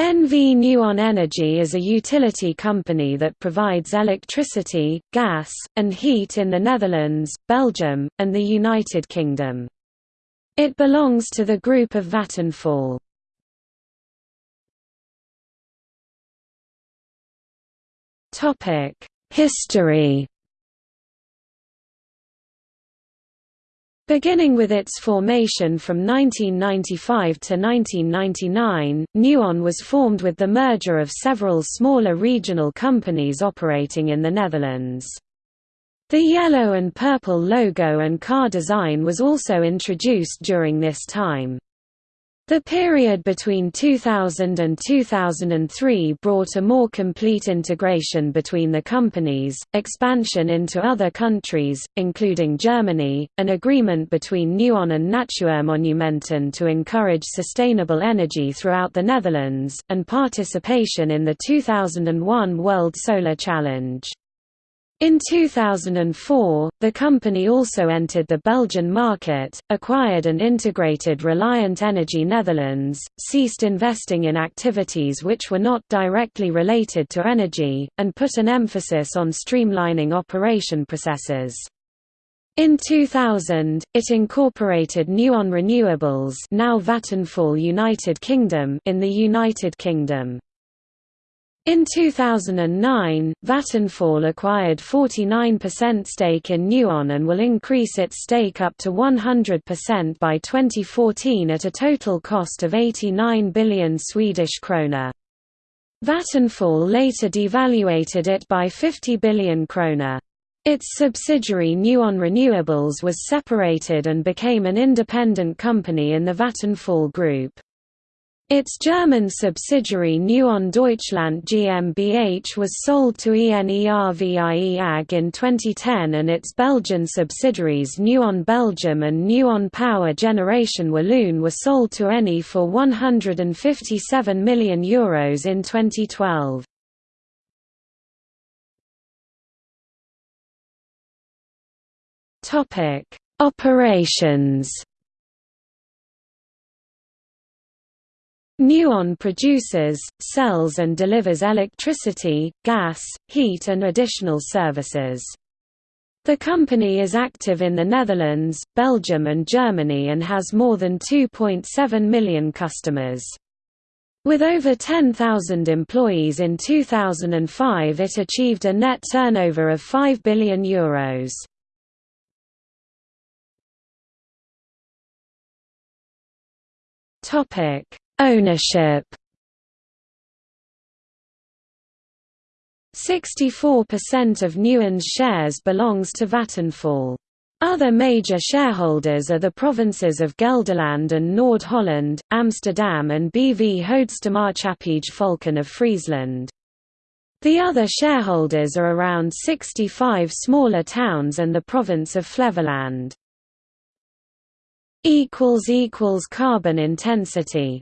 NV Nuon Energy is a utility company that provides electricity, gas, and heat in the Netherlands, Belgium, and the United Kingdom. It belongs to the group of Vattenfall. History Beginning with its formation from 1995 to 1999, Nuon was formed with the merger of several smaller regional companies operating in the Netherlands. The yellow and purple logo and car design was also introduced during this time. The period between 2000 and 2003 brought a more complete integration between the companies, expansion into other countries, including Germany, an agreement between Nuon and Natuurmonumenten to encourage sustainable energy throughout the Netherlands, and participation in the 2001 World Solar Challenge. In 2004, the company also entered the Belgian market, acquired and integrated Reliant Energy Netherlands, ceased investing in activities which were not directly related to energy, and put an emphasis on streamlining operation processes. In 2000, it incorporated Nuon Renewables now Vattenfall United Kingdom in the United Kingdom. In 2009, Vattenfall acquired 49% stake in Nuon and will increase its stake up to 100% by 2014 at a total cost of 89 billion Swedish krona. Vattenfall later devaluated it by 50 billion krona. Its subsidiary Nuon Renewables was separated and became an independent company in the Vattenfall Group. Its German subsidiary Nuon Deutschland GmbH was sold to ENERVIE AG in 2010 and its Belgian subsidiaries Nuon Belgium and Nuon Power Generation Walloon were sold to Eni for €157 million Euros in 2012. Operations Nuon produces, sells and delivers electricity, gas, heat and additional services. The company is active in the Netherlands, Belgium and Germany and has more than 2.7 million customers. With over 10,000 employees in 2005 it achieved a net turnover of €5 billion. Euros. Ownership 64% of Nuon's shares belongs to Vattenfall. Other major shareholders are the provinces of Gelderland and Noord-Holland, Amsterdam and BV Houdstermaatschappij Volken of Friesland. The other shareholders are around 65 smaller towns and the province of Flevoland. Carbon intensity